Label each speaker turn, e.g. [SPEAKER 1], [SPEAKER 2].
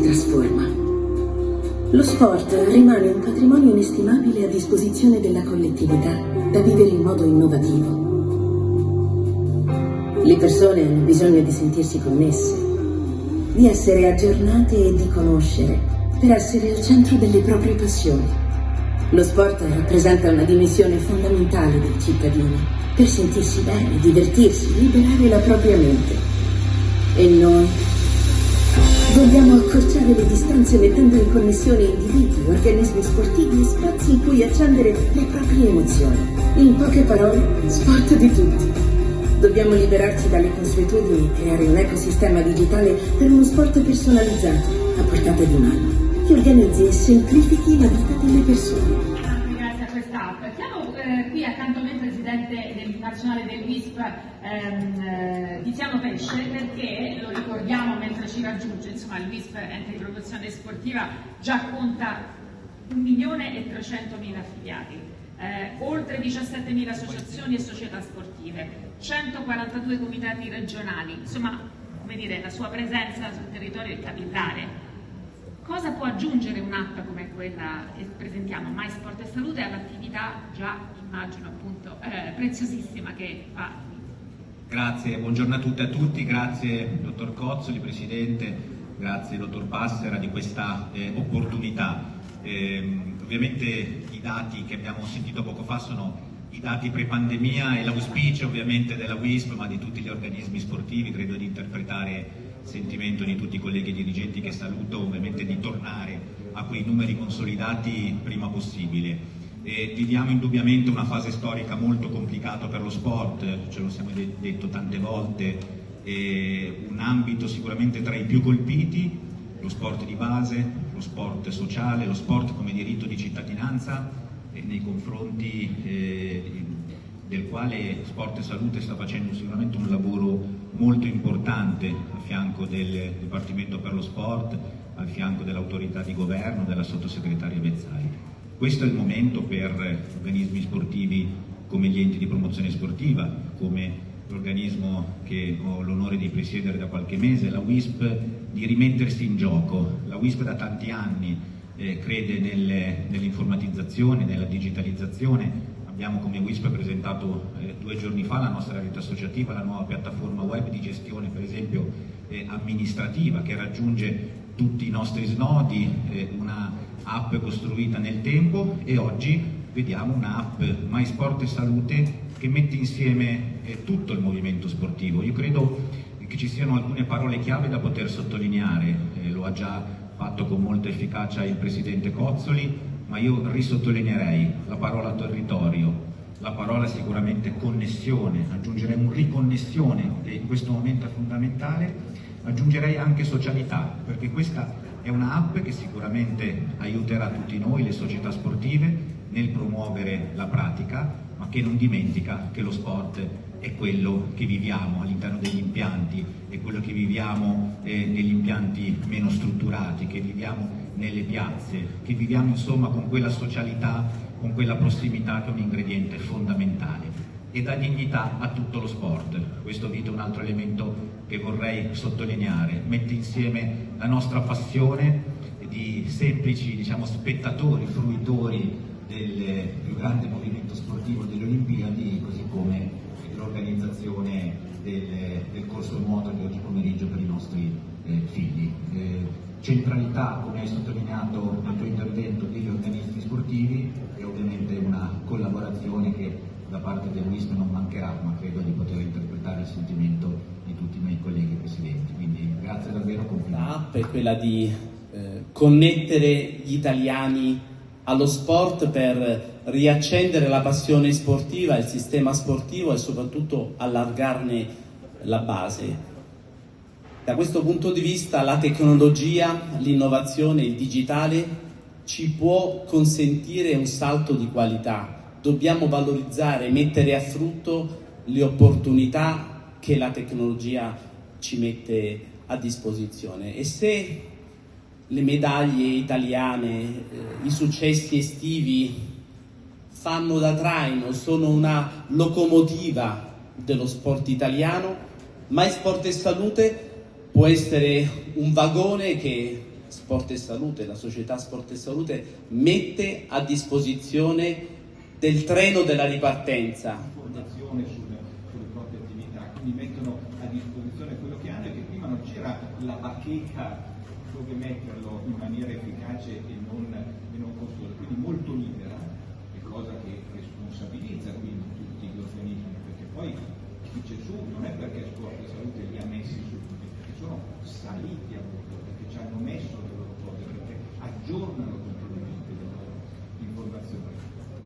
[SPEAKER 1] trasforma. Lo sport rimane un patrimonio inestimabile a disposizione della collettività da vivere in modo innovativo. Le persone hanno bisogno di sentirsi connesse, di essere aggiornate e di conoscere per essere al centro delle proprie passioni. Lo sport rappresenta una dimensione fondamentale dei cittadini per sentirsi bene, divertirsi, liberare la propria mente. E noi Vogliamo accorciare le distanze mettendo in connessione individui, organismi sportivi e spazi in cui accendere le proprie emozioni. In poche parole, sport di tutti. Dobbiamo liberarci dalle consuetudini e creare un ecosistema digitale per uno sport personalizzato, a portata di mano, che organizzi e semplifichi la vita delle persone
[SPEAKER 2] qui accanto a me il presidente del, nazionale del WISP ehm, eh, Tiziano Pesce perché lo ricordiamo mentre ci raggiunge, insomma il WISP ente di promozione sportiva già conta 1 milione e 300 mila affiliati, eh, oltre 17 mila associazioni e società sportive, 142 comitati regionali, insomma come dire, la sua presenza sul territorio è capillare Cosa può aggiungere un'app come quella che presentiamo, My Sport e Salute, all'attività già, immagino appunto, eh, preziosissima che fa?
[SPEAKER 3] Grazie, buongiorno a tutte e a tutti, grazie dottor Cozzoli, Presidente, grazie dottor Passera di questa eh, opportunità. Eh, ovviamente i dati che abbiamo sentito poco fa sono i dati pre-pandemia e l'auspicio ovviamente della WISP ma di tutti gli organismi sportivi, credo di interpretare sentimento di tutti i colleghi dirigenti che saluto ovviamente di tornare a quei numeri consolidati prima possibile. E viviamo indubbiamente una fase storica molto complicata per lo sport, ce lo siamo detto tante volte, un ambito sicuramente tra i più colpiti, lo sport di base, lo sport sociale, lo sport come diritto di cittadinanza nei confronti eh, del quale Sport e Salute sta facendo sicuramente un lavoro molto importante a fianco del Dipartimento per lo Sport, al fianco dell'autorità di governo, della sottosegretaria Bezzari. Questo è il momento per organismi sportivi come gli enti di promozione sportiva, come l'organismo che ho l'onore di presiedere da qualche mese, la WISP, di rimettersi in gioco. La WISP da tanti anni eh, crede nell'informatizzazione, nella digitalizzazione, Abbiamo come WISP presentato eh, due giorni fa la nostra rete associativa, la nuova piattaforma web di gestione per esempio eh, amministrativa che raggiunge tutti i nostri snodi, eh, una app costruita nel tempo e oggi vediamo un'app My Sport e Salute che mette insieme eh, tutto il movimento sportivo. Io credo che ci siano alcune parole chiave da poter sottolineare, eh, lo ha già fatto con molta efficacia il Presidente Cozzoli, ma io risottolineerei la parola territorio, la parola sicuramente connessione, aggiungerei un riconnessione che in questo momento è fondamentale, aggiungerei anche socialità, perché questa è una app che sicuramente aiuterà tutti noi, le società sportive, nel promuovere la pratica, ma che non dimentica che lo sport è quello che viviamo all'interno degli impianti, è quello che viviamo eh, negli impianti meno strutturati, che viviamo nelle piazze, che viviamo insomma con quella socialità, con quella prossimità che è un ingrediente fondamentale e dà dignità a tutto lo sport. Questo è un altro elemento che vorrei sottolineare, mette insieme la nostra passione di semplici diciamo, spettatori, fruitori del più grande movimento sportivo delle Olimpiadi, così come l'organizzazione del, del, corso nuoto di oggi pomeriggio per i nostri eh, figli. Eh, centralità, come hai sottolineato nel tuo intervento, degli organismi sportivi e ovviamente una collaborazione che da parte del WISP non mancherà, ma credo di poter interpretare il sentimento di tutti i miei colleghi presidenti. Quindi grazie davvero, complimenti.
[SPEAKER 4] L'app è quella di eh, connettere gli italiani allo sport per riaccendere la passione sportiva, il sistema sportivo e soprattutto allargarne la base. Da questo punto di vista la tecnologia, l'innovazione, il digitale ci può consentire un salto di qualità. Dobbiamo valorizzare, mettere a frutto le opportunità che la tecnologia ci mette a disposizione. E se le medaglie italiane, eh, i successi estivi fanno da traino, sono una locomotiva dello sport italiano, mai sport e salute può essere un vagone che Sport e Salute, la società Sport e Salute, mette a disposizione del treno della ripartenza.
[SPEAKER 5] Informazione sulle, sulle proprie attività, quindi mettono a disposizione quello che hanno e che prima non c'era la bacheca dove metterlo in maniera efficace e non qualcosa che responsabilizza quindi tutti gli organismi, perché poi Gesù non è perché Sport Salute li ha messi su, perché sono saliti a bordo, perché ci hanno messo le loro cose, perché aggiornano continuamente le loro informazioni.